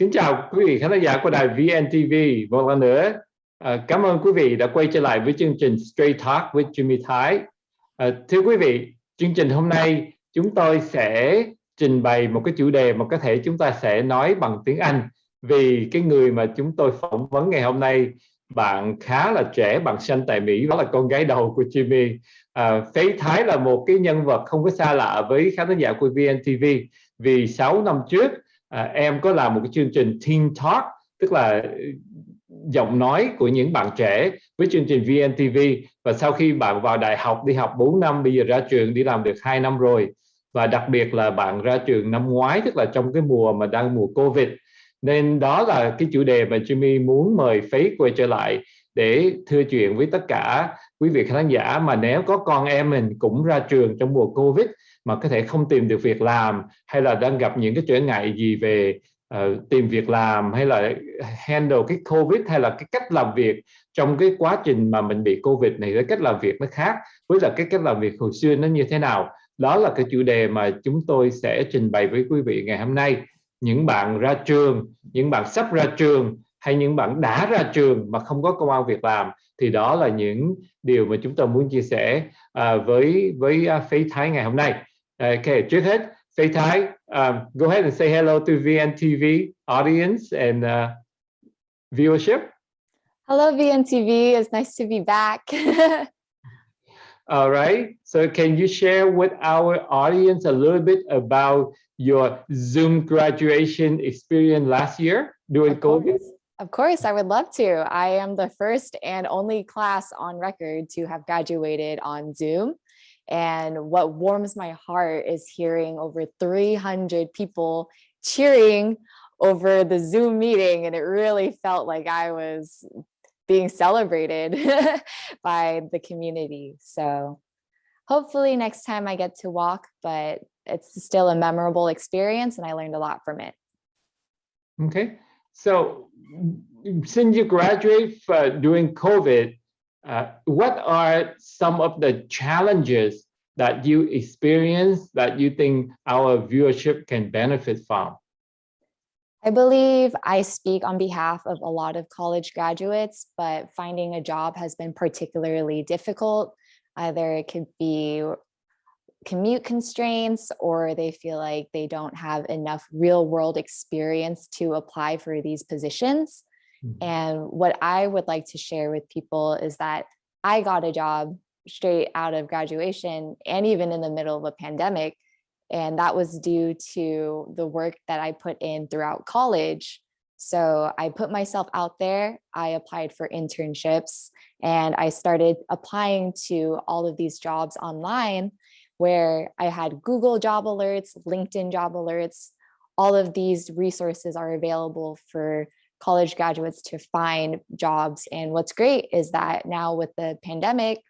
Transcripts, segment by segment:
Kính chào quý vị khán giả của đài VNTV một lần nữa. À, cảm ơn quý vị đã quay trở lại với chương trình Straight Talk với Jimmy Thái. À, thưa quý vị, chương trình hôm nay chúng tôi sẽ trình bày một cái chủ đề mà có thể chúng ta sẽ nói bằng tiếng Anh vì cái người mà chúng tôi phỏng vấn ngày hôm nay bạn khá là trẻ, bạn sinh tại Mỹ, đó là con gái đầu của Jimmy. À, Phế Thái là một cái nhân vật không có xa lạ với khán giả của VNTV vì 6 năm trước à, em có làm một cái chương trình Teen Talk tức là ờ, giọng nói của những bạn trẻ với chương trình VNTV và sau khi bạn vào đại học đi học 4 năm bây giờ ra trường đi làm được 2 năm rồi. Và đặc biệt là bạn ra trường năm ngoái tức là trong cái mùa mà đang mùa Covid. Nên đó là cái chủ đề mà Jimmy muốn mời Faith quay trở lại để thưa chuyện với tất cả quý vị khán giả. Mà nếu có con em mình cũng ra trường trong mùa Covid mà có thể không tìm được việc làm hay là đang gặp những cái trở ngại gì về uh, tìm việc làm hay là handle cái Covid hay là cái cách làm việc trong cái quá trình mà mình bị Covid này cái cách làm việc nó khác với là cái cách làm việc hồi xưa nó như thế nào đó là cái chủ đề mà chúng tôi sẽ trình bày với quý vị ngày hôm nay những bạn ra trường những bạn sắp ra trường hay những bạn đã ra trường mà không có công an việc làm thì đó là những điều mà chúng tôi muốn chia sẻ uh, với với ờ, uh, Phế Thái ngày hôm nay. Okay, Faith Thái, um, go ahead and say hello to VNTV audience and uh, viewership. Hello VNTV, it's nice to be back. All right, so can you share with our audience a little bit about your Zoom graduation experience last year during Of COVID? course. Of course, I would love to. I am the first and only class on record to have graduated on Zoom. And what warms my heart is hearing over 300 people cheering over the Zoom meeting. And it really felt like I was being celebrated by the community. So hopefully next time I get to walk, but it's still a memorable experience and I learned a lot from it. Okay, so since you graduate uh, during COVID, uh, what are some of the challenges that you experience that you think our viewership can benefit from? I believe I speak on behalf of a lot of college graduates, but finding a job has been particularly difficult. Either it could be commute constraints or they feel like they don't have enough real world experience to apply for these positions. Mm -hmm. And what I would like to share with people is that I got a job straight out of graduation and even in the middle of a pandemic. And that was due to the work that I put in throughout college. So I put myself out there, I applied for internships and I started applying to all of these jobs online where I had Google job alerts, LinkedIn job alerts, all of these resources are available for college graduates to find jobs. And what's great is that now with the pandemic,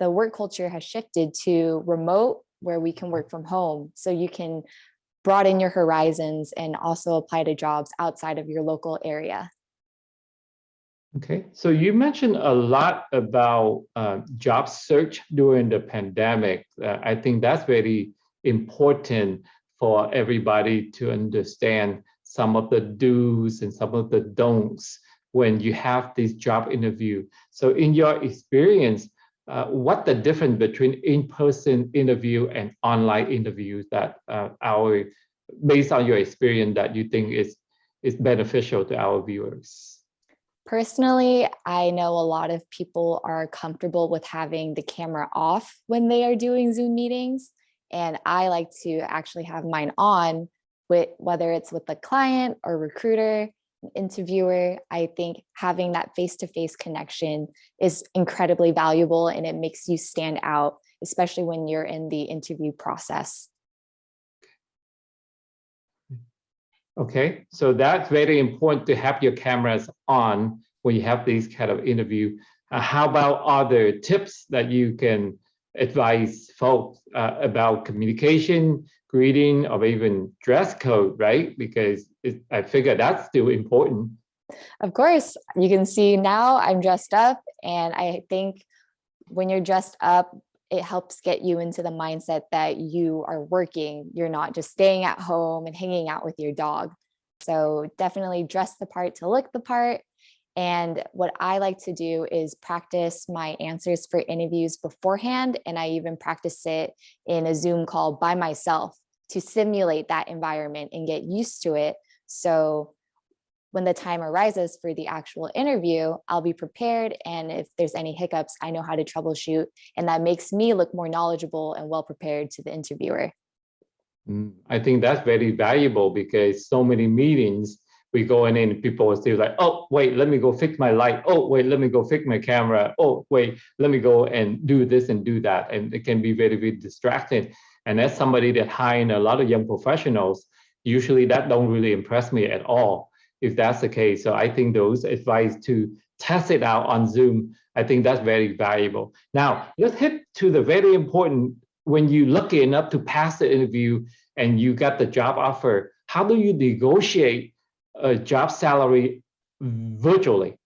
the work culture has shifted to remote where we can work from home. So you can broaden your horizons and also apply to jobs outside of your local area. Okay, so you mentioned a lot about uh, job search during the pandemic. Uh, I think that's very important for everybody to understand some of the do's and some of the don'ts when you have this job interview. So in your experience, uh, what the difference between in-person interview and online interviews that uh, our, based on your experience that you think is, is beneficial to our viewers? Personally, I know a lot of people are comfortable with having the camera off when they are doing Zoom meetings. And I like to actually have mine on with whether it's with the client or recruiter, interviewer, I think having that face-to-face -face connection is incredibly valuable and it makes you stand out, especially when you're in the interview process. Okay, so that's very important to have your cameras on when you have these kind of interview. Uh, how about other tips that you can advise folks uh, about communication, greeting, or even dress code, right? Because it, I figure that's still important. Of course, you can see now I'm dressed up and I think when you're dressed up, it helps get you into the mindset that you are working. You're not just staying at home and hanging out with your dog. So definitely dress the part to look the part. And what I like to do is practice my answers for interviews beforehand. And I even practice it in a Zoom call by myself to simulate that environment and get used to it. So when the time arises for the actual interview, I'll be prepared. And if there's any hiccups, I know how to troubleshoot. And that makes me look more knowledgeable and well prepared to the interviewer. Mm, I think that's very valuable because so many meetings we go in and people will still like, oh, wait, let me go fix my light. Oh, wait, let me go fix my camera. Oh, wait, let me go and do this and do that. And it can be very, very distracting. And as somebody that hiring a lot of young professionals, usually that don't really impress me at all if that's the case. So I think those advice to test it out on Zoom, I think that's very valuable. Now, let's hit to the very important, when you lucky enough to pass the interview and you got the job offer, how do you negotiate a job salary virtually?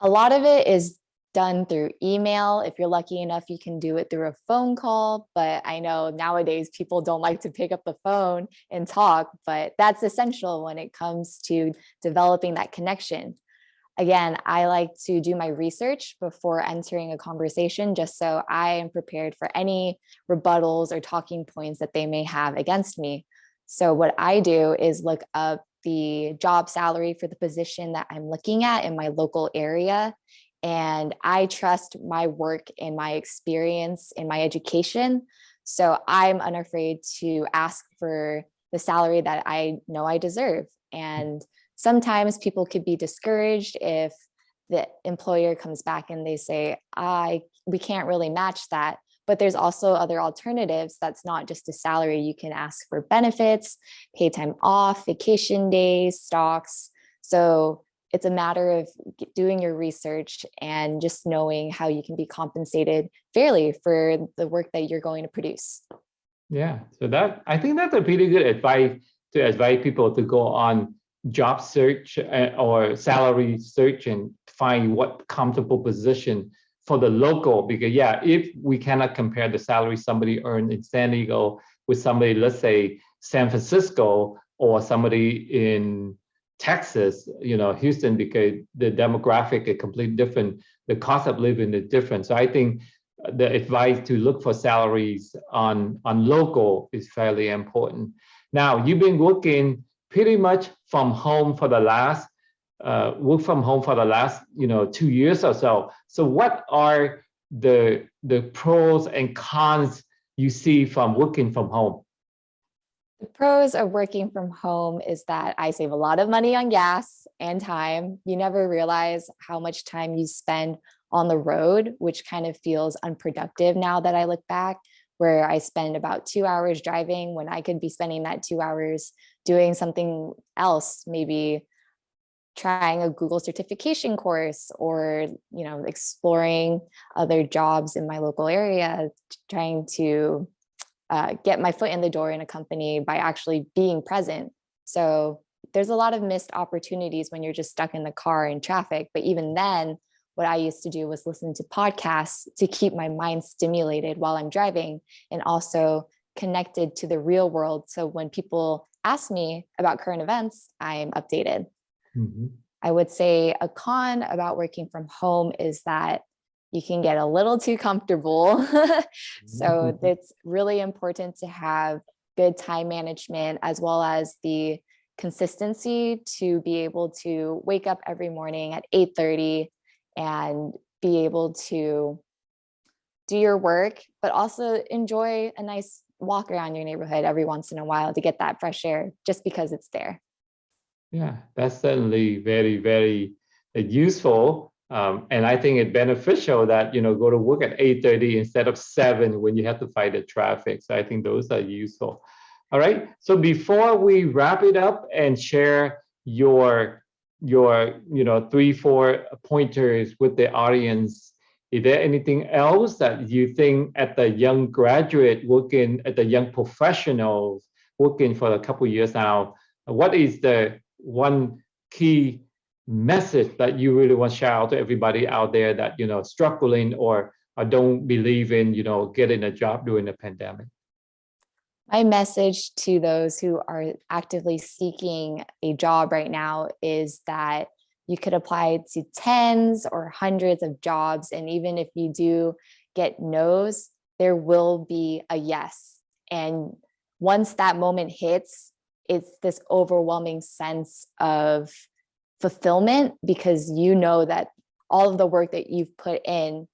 A lot of it is done through email. If you're lucky enough, you can do it through a phone call. But I know nowadays people don't like to pick up the phone and talk, but that's essential when it comes to developing that connection. Again, I like to do my research before entering a conversation just so I am prepared for any rebuttals or talking points that they may have against me. So what I do is look up the job salary for the position that I'm looking at in my local area and I trust my work and my experience in my education. So I'm unafraid to ask for the salary that I know I deserve. And sometimes people could be discouraged if the employer comes back and they say, I we can't really match that. But there's also other alternatives. That's not just a salary. You can ask for benefits, pay time off, vacation days, stocks. So it's a matter of doing your research and just knowing how you can be compensated fairly for the work that you're going to produce. Yeah, so that I think that's a pretty good advice to advise people to go on job search uh, or salary search and find what comfortable position for the local because yeah if we cannot compare the salary somebody earned in san diego with somebody let's say san francisco or somebody in Texas, you know, Houston, because the demographic is completely different. The cost of living is different. So I think the advice to look for salaries on, on local is fairly important. Now, you've been working pretty much from home for the last, uh, work from home for the last, you know, two years or so. So what are the, the pros and cons you see from working from home? The pros of working from home is that I save a lot of money on gas and time. You never realize how much time you spend on the road, which kind of feels unproductive now that I look back, where I spend about two hours driving when I could be spending that two hours doing something else, maybe trying a Google certification course or, you know, exploring other jobs in my local area, trying to uh, get my foot in the door in a company by actually being present. So there's a lot of missed opportunities when you're just stuck in the car in traffic. But even then, what I used to do was listen to podcasts to keep my mind stimulated while I'm driving and also connected to the real world. So when people ask me about current events, I'm updated. Mm -hmm. I would say a con about working from home is that you can get a little too comfortable. so mm-hmm. it's really important to have good time management as well as the consistency to be able to wake up every morning at 8.30 and be able to do your work, but also enjoy a nice walk around your neighborhood every once in a while to get that fresh air just because it's there. Yeah, that's certainly very, very uh, useful. Um, and I think it's beneficial that, you know, go to work at 8.30 instead of 7 when you have to fight the traffic. So I think those are useful. All right. So before we wrap it up and share your, your you know, three, four pointers with the audience, is there anything else that you think at the young graduate working at the young professionals working for a couple years now, what is the one key message that you really want to share out to everybody out there that you know struggling or, or don't believe in you know getting a job during the pandemic My message to those who are actively seeking a job right now is that you could apply to tens or hundreds of jobs. And even if you do get no's, there will be a yes. And once that moment hits, it's this overwhelming sense of fulfillment because you know that all of the work that you've put in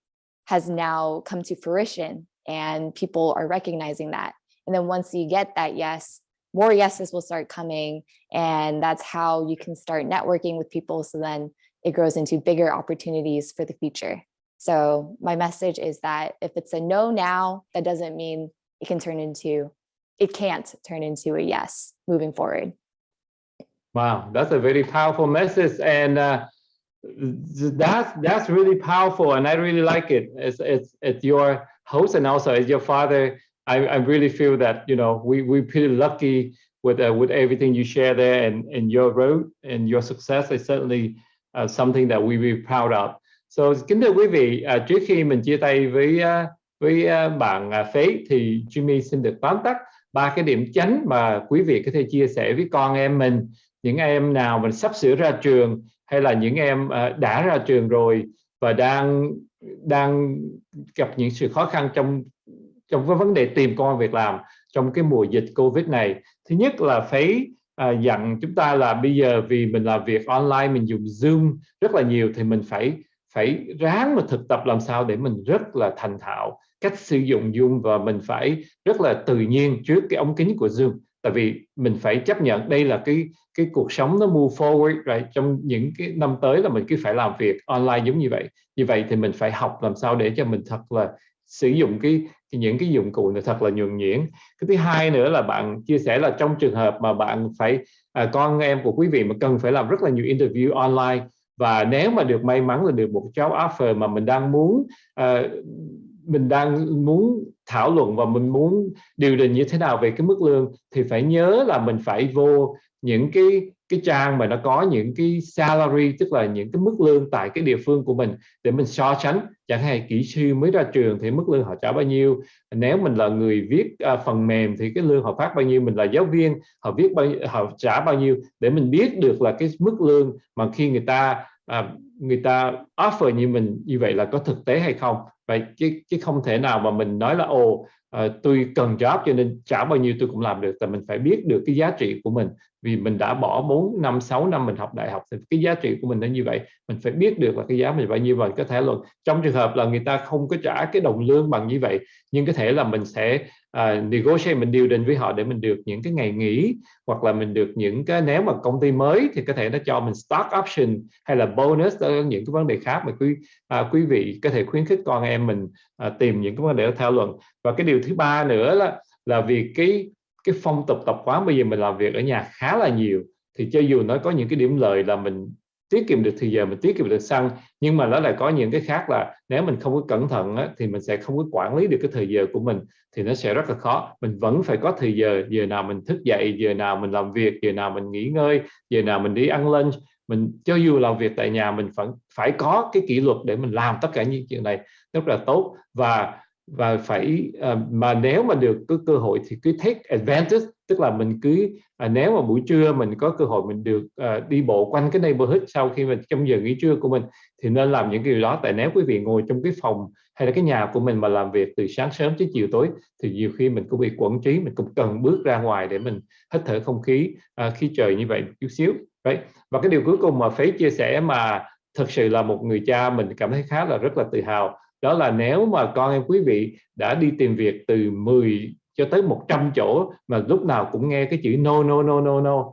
has now come to fruition and people are recognizing that. And then once you get that yes, more yeses will start coming. And that's how you can start networking with people. So then it grows into bigger opportunities for the future. So my message is that if it's a no now, that doesn't mean it can turn into, it can't turn into a yes moving forward. Wow, that's a very powerful message. And uh, that's that's really powerful and I really like it. It's, it's, it's your host and also as your father, I, I really feel that, you know, we, we're pretty lucky with uh, with everything you share there and, and your road and your success is certainly uh, something that we be proud of. So kính thưa quý vị, trước khi mình chia tay với với bạn Faith thì Jimmy xin được tóm tắt ba cái điểm chánh mà quý vị có thể chia sẻ với con em mình, những em nào mình sắp sửa ra trường hay là những em à, đã ra trường rồi và đang đang gặp những sự khó khăn trong trong cái vấn đề tìm công việc làm trong cái mùa dịch Covid này. Thứ nhất là phải à, dặn chúng ta là bây giờ vì mình làm việc online mình dùng Zoom rất là nhiều thì mình phải phải ráng mà thực tập làm sao để mình rất là thành thạo cách sử dụng Zoom và mình phải rất là tự nhiên trước cái ống kính của Zoom. Tại vì mình phải chấp nhận đây là cái cái cuộc sống nó move forward right? trong những cái năm tới là mình cứ phải làm việc online giống như vậy. Như vậy thì mình phải học làm sao để cho mình thật là sử dụng cái những cái dụng cụ này thật là nhuần nhuyễn. Cái thứ hai nữa là bạn chia sẻ là trong trường hợp mà bạn phải à, con em của quý vị mà cần phải làm rất là nhiều interview online và nếu mà được may mắn là được một job offer mà mình đang muốn uh, mình đang muốn thảo luận và mình muốn điều đình như thế nào về cái mức lương thì phải nhớ là mình phải vô những cái cái trang mà nó có những cái salary tức là những cái mức lương tại cái địa phương của mình để mình so sánh. Chẳng hạn kỹ sư mới ra trường thì mức lương họ trả bao nhiêu? Nếu mình là người viết uh, phần mềm thì cái lương họ phát bao nhiêu? Mình là giáo viên họ viết bao nhiêu, họ trả bao nhiêu? Để mình biết được là cái mức lương mà khi người ta à, người ta offer như mình như vậy là có thực tế hay không? Vậy chứ chứ không thể nào mà mình nói là ồ Ờ, tôi cần job cho nên trả bao nhiêu tôi cũng làm được, tại mình phải biết được cái giá trị của mình. Vì mình đã bỏ 4 năm 6 năm mình học đại học thì cái giá trị của mình nó như vậy. Mình phải biết được là cái giá mình bao nhiêu mình có thể là trong trường hợp là người ta không có trả cái đồng lương bằng như vậy, nhưng có thể là mình sẽ uh, negotiate mình điều đình với họ để mình được những cái ngày nghỉ hoặc là mình được những cái nếu mà công ty mới thì có thể nó cho mình stock option hay là bonus đó những cái vấn đề khác mà quý uh, quý vị có thể khuyến khích con em mình uh, tìm những cái vấn đề để thảo luận. Và cái điều thứ ba nữa là là vì cái cái phong tục tập quán bây giờ mình làm việc ở nhà khá là nhiều thì cho dù nó có những cái điểm lợi là mình tiết kiệm được thời giờ mình tiết kiệm được xăng. Nhưng mà nó lại có những cái khác là nếu mình không có cẩn thận á, thì mình sẽ không có quản lý được cái thời giờ của mình thì nó sẽ rất là khó. Mình vẫn phải có thời giờ giờ nào mình thức dậy giờ nào mình làm việc giờ nào mình nghỉ ngơi giờ nào mình đi ăn lunch. Mình cho dù làm việc tại nhà mình vẫn phải có cái kỷ luật để mình làm tất cả những chuyện này. Rất là tốt. Và và phải uh, mà nếu mà được có cơ hội thì cứ take advantage tức là mình cứ uh, nếu mà buổi trưa mình có cơ hội mình được uh, đi bộ quanh cái neighborhood sau khi mình trong giờ nghỉ trưa của mình thì nên làm những cái điều đó. Tại nếu quý vị ngồi trong cái phòng hay là cái nhà của mình mà làm việc từ sáng sớm tới chiều tối thì nhiều khi mình cũng bị quẩn trí mình cũng cần bước ra ngoài để mình hít thở không khí ờ, uh, khi trời như vậy chút xíu. Đấy. Và cái điều cuối cùng mà phế chia sẻ mà thực sự là một người cha mình cảm thấy khá là rất là tự hào đó là nếu mà con em quý vị đã đi tìm việc từ 10 cho tới 100 chỗ mà lúc nào cũng nghe cái chữ no no no no no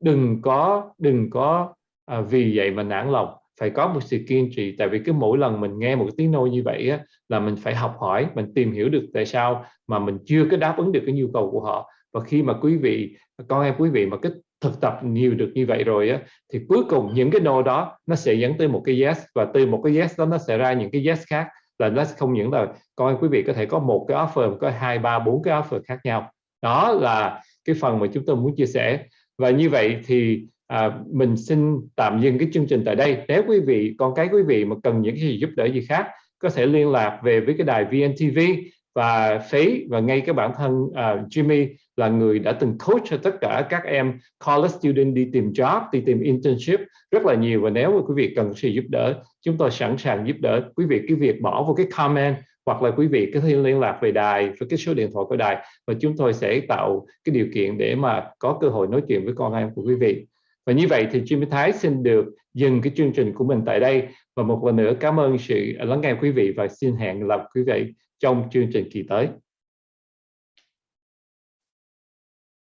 đừng có đừng có à, vì vậy mà nản lòng. Phải có một sự kiên trì tại vì cứ mỗi lần mình nghe một tiếng nô như vậy á, là mình phải học hỏi mình tìm hiểu được tại sao mà mình chưa có đáp ứng được cái nhu cầu của họ. Và khi mà quý vị con em quý vị mà cái thực tập nhiều được như vậy rồi á thì cuối cùng những cái nô đó nó sẽ dẫn tới một cái yes và từ một cái yes đó nó sẽ ra những cái yes khác là nó không những là coi quý vị có thể có một cái offer có hai ba bốn cái offer khác nhau. Đó là cái phần mà chúng tôi muốn chia sẻ. Và như vậy thì à, mình xin tạm dừng cái chương trình tại đây. Nếu quý vị con cái quý vị mà cần những cái gì giúp đỡ gì khác có thể liên lạc về với cái đài VNTV và phí và ngay cái bản thân uh, Jimmy là người đã từng coach cho tất cả các em college student đi tìm job đi tìm internship rất là nhiều. Và nếu mà quý vị cần sự giúp đỡ chúng tôi sẵn sàng giúp đỡ. Quý vị cái việc bỏ vào cái comment hoặc là quý vị có thể liên lạc về đài với cái số điện thoại của đài và chúng tôi sẽ tạo cái điều kiện để mà có cơ hội nói chuyện với con em của quý vị. Và như vậy thì Jimmy Thái xin được dừng cái chương trình của mình tại đây. Và một lần nữa cảm ơn sự lắng nghe quý vị và xin hẹn gặp quý vị trong chương trình kỳ tới.